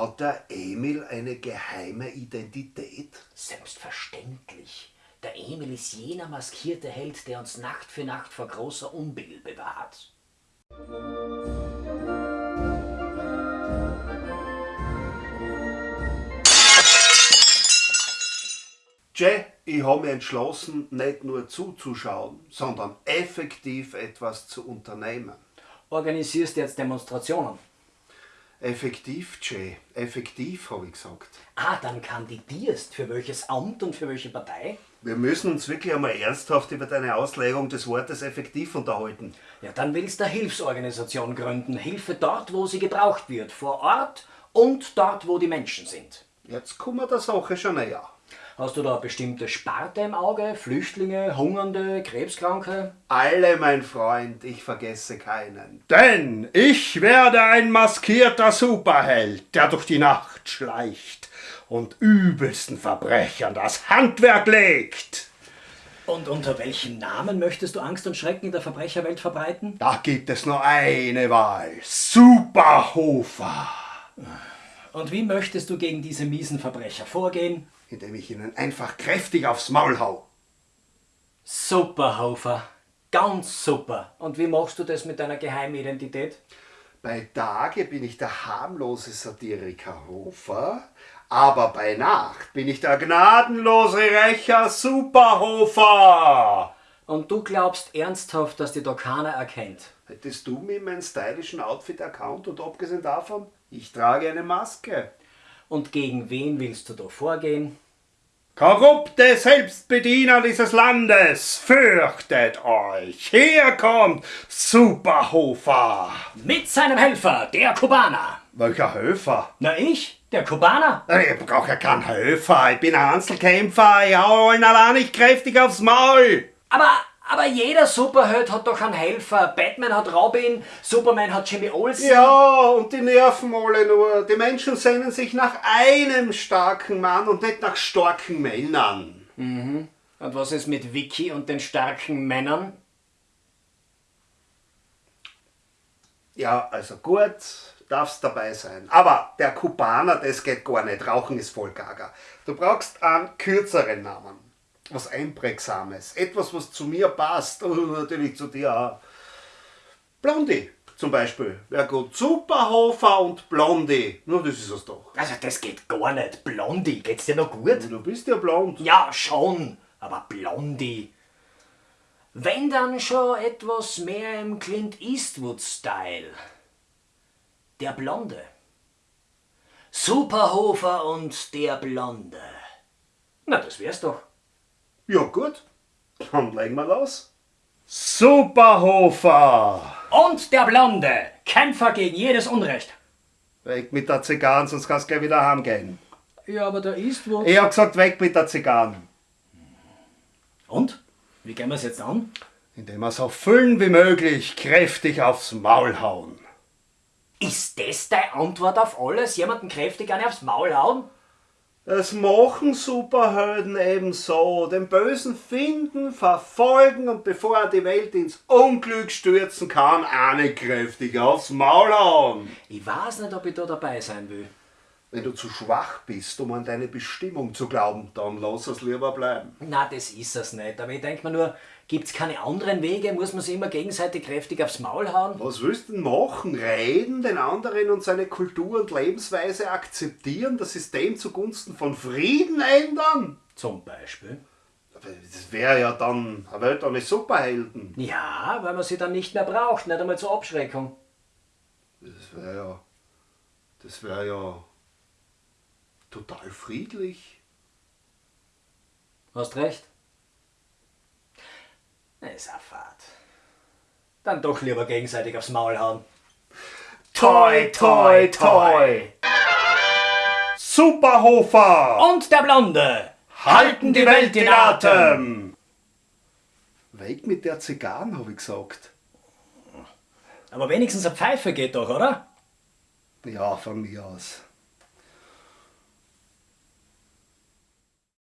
Hat der Emil eine geheime Identität? Selbstverständlich. Der Emil ist jener maskierte Held, der uns Nacht für Nacht vor großer Unbill bewahrt. Jay, ich habe mich entschlossen, nicht nur zuzuschauen, sondern effektiv etwas zu unternehmen. Organisierst jetzt Demonstrationen? Effektiv, Jay. Effektiv, habe ich gesagt. Ah, dann kandidierst. Für welches Amt und für welche Partei? Wir müssen uns wirklich einmal ernsthaft über deine Auslegung des Wortes effektiv unterhalten. Ja, dann willst du eine Hilfsorganisation gründen. Hilfe dort, wo sie gebraucht wird. Vor Ort und dort, wo die Menschen sind. Jetzt kommen wir der Sache schon näher. Hast du da bestimmte Sparte im Auge? Flüchtlinge, Hungernde, Krebskranke? Alle, mein Freund, ich vergesse keinen. Denn ich werde ein maskierter Superheld, der durch die Nacht schleicht und übelsten Verbrechern das Handwerk legt. Und unter welchem Namen möchtest du Angst und Schrecken in der Verbrecherwelt verbreiten? Da gibt es nur eine Wahl. Superhofer. Und wie möchtest du gegen diese miesen Verbrecher vorgehen? Indem ich ihnen einfach kräftig aufs Maul hau. Super, Hofer. Ganz super. Und wie machst du das mit deiner Geheimidentität? Bei Tage bin ich der harmlose Satiriker Hofer, aber bei Nacht bin ich der gnadenlose Rächer Superhofer. Und du glaubst ernsthaft, dass die da keiner erkennt? Hättest du mir meinen stylischen Outfit erkannt und abgesehen davon, ich trage eine Maske. Und gegen wen willst du da vorgehen? Korrupte Selbstbediener dieses Landes, fürchtet euch! Hier kommt Superhofer! Mit seinem Helfer, der Kubaner. Welcher Höfer? Na ich, der Kubaner? Ich brauche ja keinen Höfer, ich bin ein Einzelkämpfer, ich hau allen allein nicht kräftig aufs Maul! Aber, aber jeder Superheld hat doch einen Helfer. Batman hat Robin, Superman hat Jimmy Olsen. Ja, und die nerven alle nur. Die Menschen sehnen sich nach einem starken Mann und nicht nach starken Männern. Und was ist mit Vicky und den starken Männern? Ja, also gut, darfst dabei sein. Aber der Kubaner, das geht gar nicht. Rauchen ist voll gaga. Du brauchst einen kürzeren Namen. Was Einprägsames. Etwas, was zu mir passt. Und natürlich zu dir auch. Blondie zum Beispiel. Wäre gut. Superhofer und Blondie. Nur das ist es doch. Also das geht gar nicht. Blondie, geht's dir noch gut? Du bist ja blond. Ja, schon, aber Blondie. Wenn dann schon etwas mehr im Clint Eastwood-Style. Der Blonde. Superhofer und der Blonde. Na, das wär's doch. Ja gut. Dann legen wir los. Superhofer! Und der Blonde. Kämpfer gegen jedes Unrecht. Weg mit der Zigarren, sonst kannst du gleich wieder heimgehen. Ja, aber der Eastwood. Ich hab gesagt, weg mit der Zigarren. Und? Wie gehen wir's jetzt an? Indem wir so füllen wie möglich kräftig aufs Maul hauen. Ist das deine Antwort auf alles? Jemanden kräftig eine aufs Maul hauen? Das machen Superhelden eben so. Den Bösen finden, verfolgen und bevor er die Welt ins Unglück stürzen kann, eine kräftig aufs Maul hauen. Ich weiß nicht, ob ich da dabei sein will. Wenn du zu schwach bist, um an deine Bestimmung zu glauben, dann lass es lieber bleiben. Na, das ist es nicht. Aber ich denke mir nur, gibt's keine anderen Wege? Muss man sich immer gegenseitig kräftig aufs Maul hauen? Was willst du denn machen? Reden, den anderen und seine Kultur und Lebensweise akzeptieren, das System zugunsten von Frieden ändern? Zum Beispiel. Das wäre ja dann eine Welt ohne Superhelden. Ja, weil man sie dann nicht mehr braucht, nicht einmal zur Abschreckung. Das wäre ja. Das wäre ja. Total friedlich. Hast recht. Ist auch fad. Dann doch lieber gegenseitig aufs Maul hauen. Toi, toi, toi! Superhofer! Und der Blonde! Halten die Welt in Atem! Weg mit der Zigarren, habe ich gesagt. Aber wenigstens eine Pfeife geht doch, oder? Ja, von mir aus.